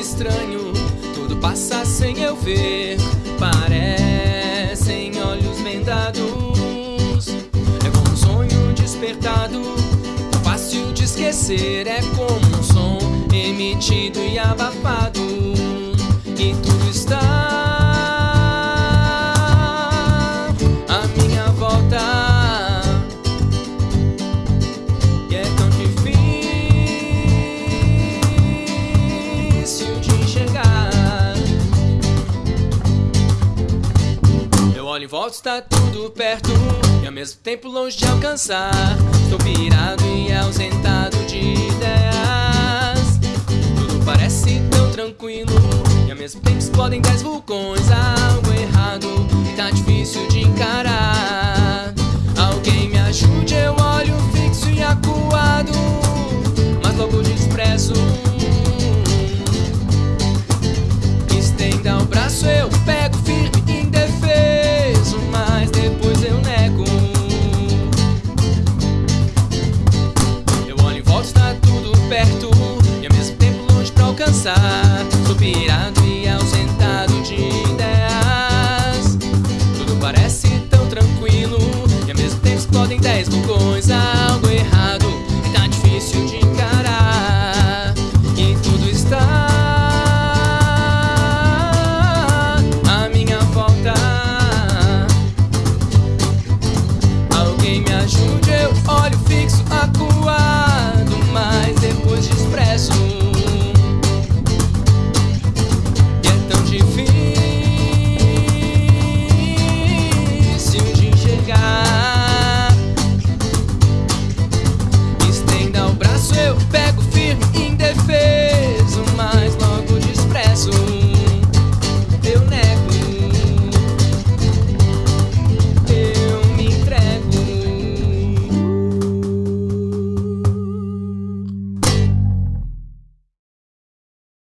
estranho, tudo passa sem eu ver. Parecem olhos vendados, é como um sonho despertado. Fácil de esquecer, é como um som emitido e abafado. E tudo está olho em volta, está tudo perto. E ao mesmo tempo longe de alcançar. Estou virado e ausentado de ideias. Tudo parece tão tranquilo. E ao mesmo tempo explodem dez vulcões. Algo errado e tá difícil de encarar. Alguém me ajude, eu olho fixo e acuado. Mas logo desprezo mesmo coisa, algo errado é que tá difícil de encarar. Que tudo está à minha volta. Alguém me ajude, eu olho fixo, acuado, mas depois desprezo.